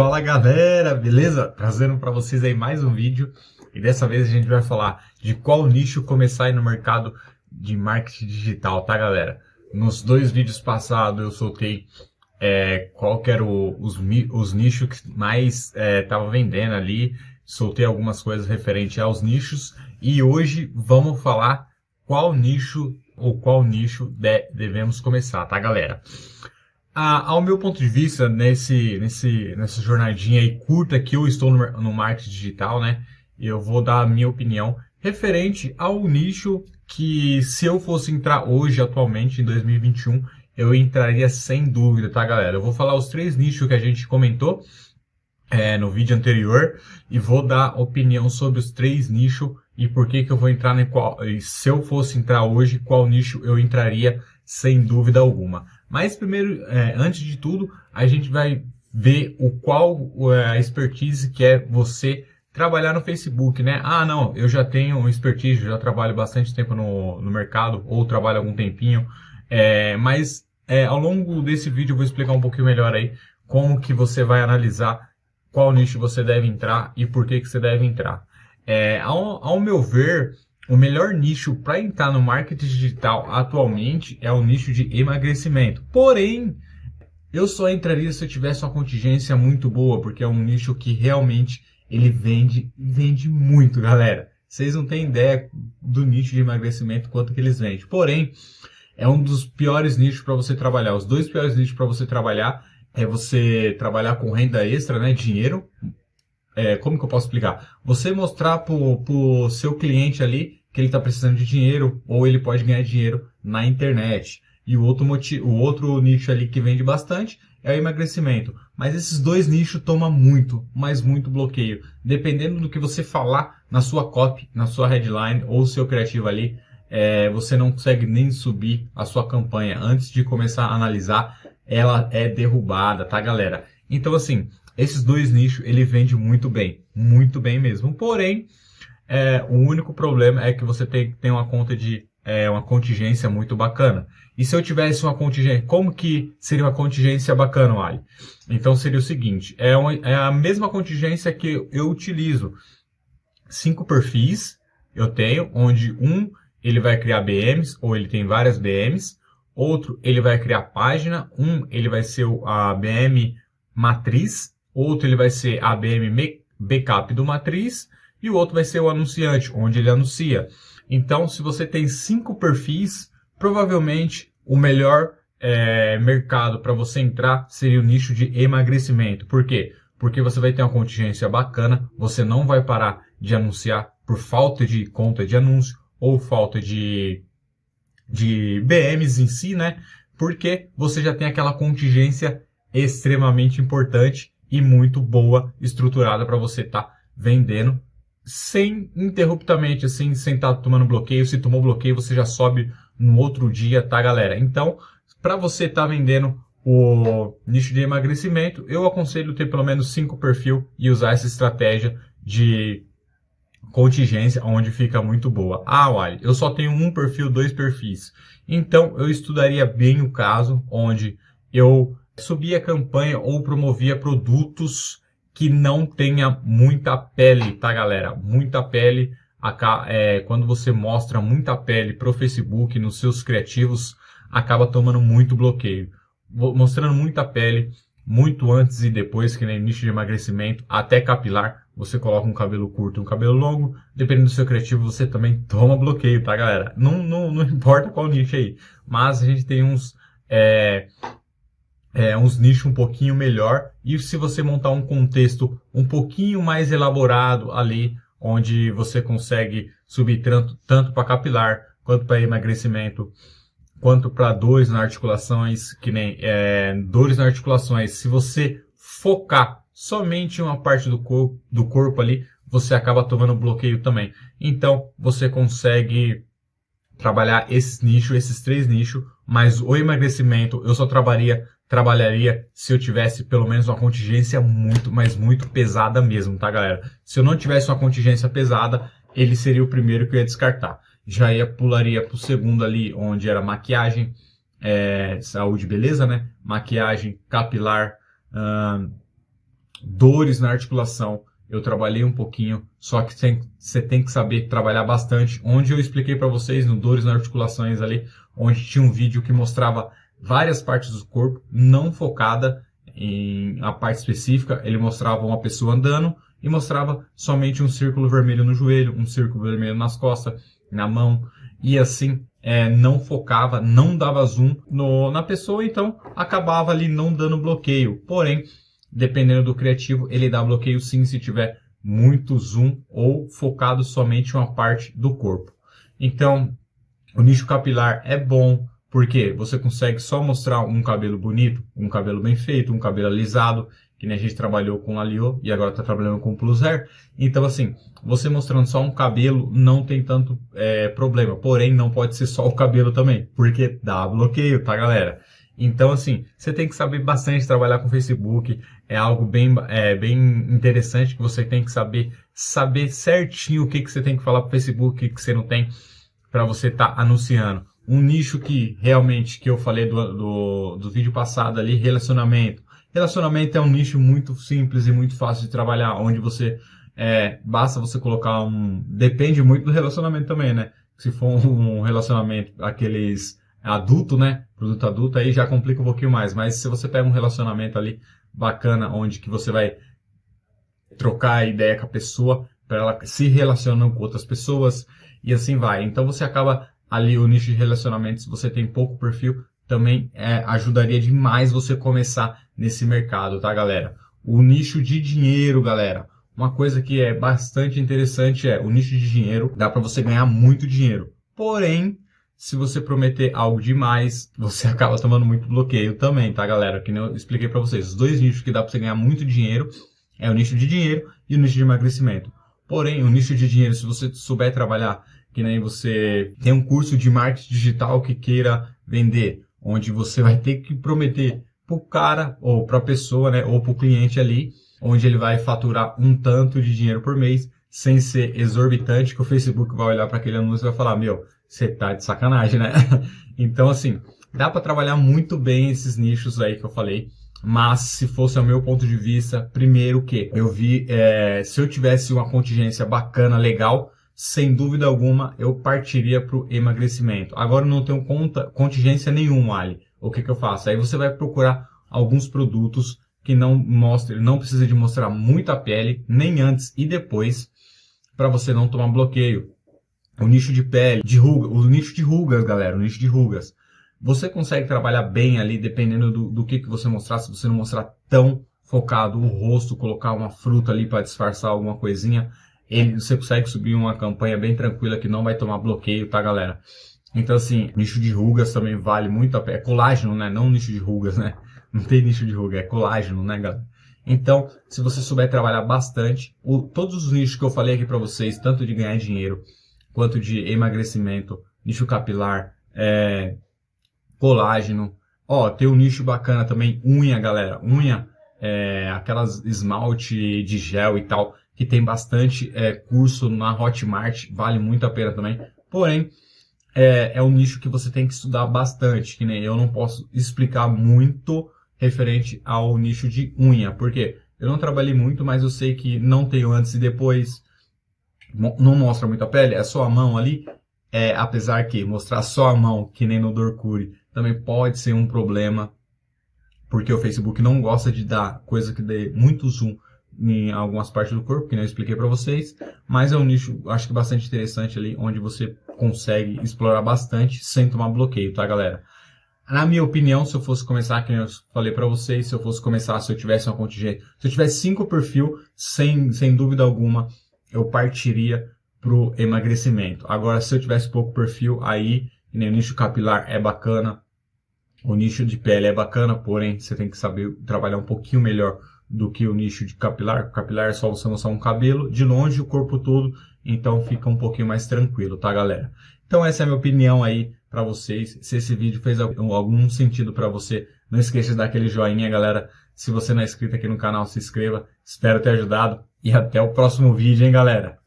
Fala galera, beleza? Trazendo para vocês aí mais um vídeo e dessa vez a gente vai falar de qual nicho começar aí no mercado de marketing digital, tá galera? Nos dois vídeos passados eu soltei é, qual que era o, os, os nichos que mais estava é, vendendo ali, soltei algumas coisas referente aos nichos e hoje vamos falar qual nicho ou qual nicho de, devemos começar, tá galera? Ao meu ponto de vista, nesse, nesse, nessa jornadinha aí curta que eu estou no, no marketing digital, né? Eu vou dar a minha opinião referente ao nicho que se eu fosse entrar hoje, atualmente, em 2021, eu entraria sem dúvida, tá, galera? Eu vou falar os três nichos que a gente comentou é, no vídeo anterior e vou dar opinião sobre os três nichos e por que que eu vou entrar em qual, se eu fosse entrar hoje, qual nicho eu entraria sem dúvida alguma. Mas primeiro, é, antes de tudo, a gente vai ver o qual é, a expertise que é você trabalhar no Facebook, né? Ah, não, eu já tenho expertise, já trabalho bastante tempo no, no mercado, ou trabalho algum tempinho, é, mas é, ao longo desse vídeo eu vou explicar um pouquinho melhor aí como que você vai analisar qual nicho você deve entrar e por que, que você deve entrar. É, ao, ao meu ver, o melhor nicho para entrar no marketing digital atualmente é o nicho de emagrecimento. Porém, eu só entraria se eu tivesse uma contingência muito boa, porque é um nicho que realmente ele vende, vende muito, galera. Vocês não têm ideia do nicho de emagrecimento, quanto que eles vendem. Porém, é um dos piores nichos para você trabalhar. Os dois piores nichos para você trabalhar é você trabalhar com renda extra, né, dinheiro. É, como que eu posso explicar? Você mostrar para o seu cliente ali que ele está precisando de dinheiro ou ele pode ganhar dinheiro na internet. E o outro, motivo, o outro nicho ali que vende bastante é o emagrecimento. Mas esses dois nichos tomam muito, mas muito bloqueio. Dependendo do que você falar na sua copy, na sua headline ou seu criativo ali, é, você não consegue nem subir a sua campanha. Antes de começar a analisar, ela é derrubada, tá galera? Então assim, esses dois nichos, ele vende muito bem. Muito bem mesmo. Porém, é, o único problema é que você tem, tem uma conta de é, uma contingência muito bacana. E se eu tivesse uma contingência, como que seria uma contingência bacana, Ali? Então seria o seguinte, é, é a mesma contingência que eu utilizo. Cinco perfis eu tenho, onde um ele vai criar BMs, ou ele tem várias BMs, outro ele vai criar página, um ele vai ser a BM matriz, outro ele vai ser a BM backup do matriz, e o outro vai ser o anunciante, onde ele anuncia. Então, se você tem cinco perfis, provavelmente o melhor é, mercado para você entrar seria o nicho de emagrecimento. Por quê? Porque você vai ter uma contingência bacana, você não vai parar de anunciar por falta de conta de anúncio ou falta de, de BMs em si, né? Porque você já tem aquela contingência extremamente importante e muito boa, estruturada para você estar tá vendendo sem interruptamente, assim, sem estar tá tomando bloqueio. Se tomou bloqueio, você já sobe no outro dia, tá, galera? Então, para você estar tá vendendo o nicho de emagrecimento, eu aconselho ter pelo menos cinco perfil e usar essa estratégia de contingência, onde fica muito boa. Ah, Wally, eu só tenho um perfil, dois perfis. Então, eu estudaria bem o caso onde eu subia campanha ou promovia produtos que não tenha muita pele, tá galera? Muita pele, é, quando você mostra muita pele pro Facebook, nos seus criativos, acaba tomando muito bloqueio. Mostrando muita pele, muito antes e depois, que nem nicho de emagrecimento, até capilar, você coloca um cabelo curto, um cabelo longo, dependendo do seu criativo, você também toma bloqueio, tá galera? Não, não, não importa qual nicho aí, mas a gente tem uns... É, é, uns nichos um pouquinho melhor e se você montar um contexto um pouquinho mais elaborado ali, onde você consegue subir tanto, tanto para capilar, quanto para emagrecimento, quanto para dores nas articulações, que nem é, dores nas articulações, se você focar somente em uma parte do corpo, do corpo ali, você acaba tomando bloqueio também. Então, você consegue trabalhar esses nichos, esses três nichos, mas o emagrecimento eu só trabalharia trabalharia se eu tivesse pelo menos uma contingência muito, mas muito pesada mesmo, tá galera? Se eu não tivesse uma contingência pesada, ele seria o primeiro que eu ia descartar. Já ia pularia pro segundo ali, onde era maquiagem, é, saúde beleza, né? Maquiagem, capilar, hum, dores na articulação, eu trabalhei um pouquinho, só que você tem que saber trabalhar bastante. Onde eu expliquei para vocês no dores nas articulações ali, onde tinha um vídeo que mostrava várias partes do corpo, não focada em a parte específica, ele mostrava uma pessoa andando e mostrava somente um círculo vermelho no joelho, um círculo vermelho nas costas, na mão, e assim é, não focava, não dava zoom no, na pessoa, então acabava ali não dando bloqueio. Porém, dependendo do criativo, ele dá bloqueio sim se tiver muito zoom ou focado somente uma parte do corpo. Então, o nicho capilar é bom, porque você consegue só mostrar um cabelo bonito, um cabelo bem feito, um cabelo alisado, que nem a gente trabalhou com Alio e agora está trabalhando com Plus Hair. Então, assim, você mostrando só um cabelo não tem tanto é, problema. Porém, não pode ser só o cabelo também, porque dá bloqueio, tá, galera? Então, assim, você tem que saber bastante trabalhar com Facebook. É algo bem, é, bem interessante que você tem que saber, saber certinho o que, que você tem que falar para o Facebook, o que, que você não tem, para você estar tá anunciando um nicho que realmente, que eu falei do, do, do vídeo passado ali, relacionamento. Relacionamento é um nicho muito simples e muito fácil de trabalhar, onde você, é, basta você colocar um, depende muito do relacionamento também, né? Se for um relacionamento, aqueles adulto, né? Produto adulto, aí já complica um pouquinho mais. Mas se você pega um relacionamento ali bacana, onde que você vai trocar ideia com a pessoa, para ela se relacionando com outras pessoas, e assim vai. Então você acaba ali o nicho de relacionamento, se você tem pouco perfil, também é, ajudaria demais você começar nesse mercado, tá, galera? O nicho de dinheiro, galera. Uma coisa que é bastante interessante é o nicho de dinheiro, dá para você ganhar muito dinheiro. Porém, se você prometer algo demais, você acaba tomando muito bloqueio também, tá, galera? Que eu expliquei para vocês. Os dois nichos que dá para você ganhar muito dinheiro é o nicho de dinheiro e o nicho de emagrecimento. Porém, o nicho de dinheiro, se você souber trabalhar que nem você tem um curso de marketing digital que queira vender, onde você vai ter que prometer para o cara ou para a pessoa, né, ou para o cliente ali, onde ele vai faturar um tanto de dinheiro por mês, sem ser exorbitante, que o Facebook vai olhar para aquele anúncio e vai falar, meu, você tá de sacanagem, né? então, assim, dá para trabalhar muito bem esses nichos aí que eu falei, mas se fosse o meu ponto de vista, primeiro que eu vi, é, se eu tivesse uma contingência bacana, legal, sem dúvida alguma, eu partiria para o emagrecimento. Agora não tenho conta, contingência nenhuma, Ali. O que, que eu faço? Aí você vai procurar alguns produtos que não mostrem, não precisa de mostrar muita pele, nem antes e depois, para você não tomar bloqueio. O nicho de pele, de ruga, o nicho de rugas, galera, o nicho de rugas. Você consegue trabalhar bem ali, dependendo do, do que, que você mostrar, se você não mostrar tão focado o rosto, colocar uma fruta ali para disfarçar alguma coisinha, você consegue subir uma campanha bem tranquila que não vai tomar bloqueio, tá, galera? Então, assim, nicho de rugas também vale muito a pena. É colágeno, né? Não nicho de rugas, né? Não tem nicho de ruga, é colágeno, né, galera? Então, se você souber trabalhar bastante, o, todos os nichos que eu falei aqui para vocês, tanto de ganhar dinheiro, quanto de emagrecimento, nicho capilar, é, colágeno, ó, tem um nicho bacana também, unha, galera, unha, é, aquelas esmalte de gel e tal, que tem bastante é, curso na Hotmart, vale muito a pena também. Porém, é, é um nicho que você tem que estudar bastante, que nem eu não posso explicar muito referente ao nicho de unha, porque eu não trabalhei muito, mas eu sei que não tenho antes e depois, não mostra muito a pele, é só a mão ali, é, apesar que mostrar só a mão, que nem no Dorcuri, também pode ser um problema, porque o Facebook não gosta de dar coisa que dê muito zoom em algumas partes do corpo, que não expliquei para vocês, mas é um nicho, acho que bastante interessante ali, onde você consegue explorar bastante sem tomar bloqueio, tá, galera? Na minha opinião, se eu fosse começar, que eu falei para vocês, se eu fosse começar, se eu tivesse uma contingente, se eu tivesse cinco perfil, sem, sem dúvida alguma, eu partiria pro emagrecimento. Agora, se eu tivesse pouco perfil, aí, né, o nicho capilar é bacana, o nicho de pele é bacana, porém, você tem que saber trabalhar um pouquinho melhor do que o nicho de capilar. Capilar é só você mostrar um cabelo, de longe o corpo todo, então fica um pouquinho mais tranquilo, tá, galera? Então essa é a minha opinião aí para vocês. Se esse vídeo fez algum sentido para você, não esqueça de dar aquele joinha, galera. Se você não é inscrito aqui no canal, se inscreva. Espero ter ajudado e até o próximo vídeo, hein, galera?